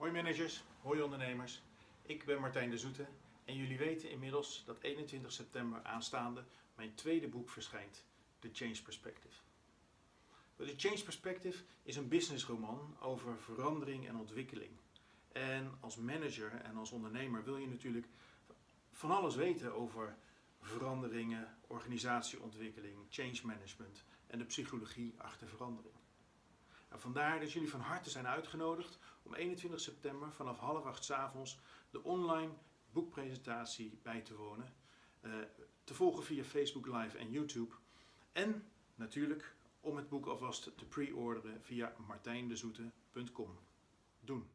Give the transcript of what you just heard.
Hoi managers, hoi ondernemers. Ik ben Martijn de Zoete en jullie weten inmiddels dat 21 september aanstaande mijn tweede boek verschijnt, The Change Perspective. The Change Perspective is een businessroman over verandering en ontwikkeling. En als manager en als ondernemer wil je natuurlijk van alles weten over veranderingen, organisatieontwikkeling, change management en de psychologie achter verandering. En vandaar dat jullie van harte zijn uitgenodigd om 21 september vanaf half acht s avonds de online boekpresentatie bij te wonen. Uh, te volgen via Facebook Live en YouTube. En natuurlijk om het boek alvast te pre-orderen via martijndezoete.com. Doen!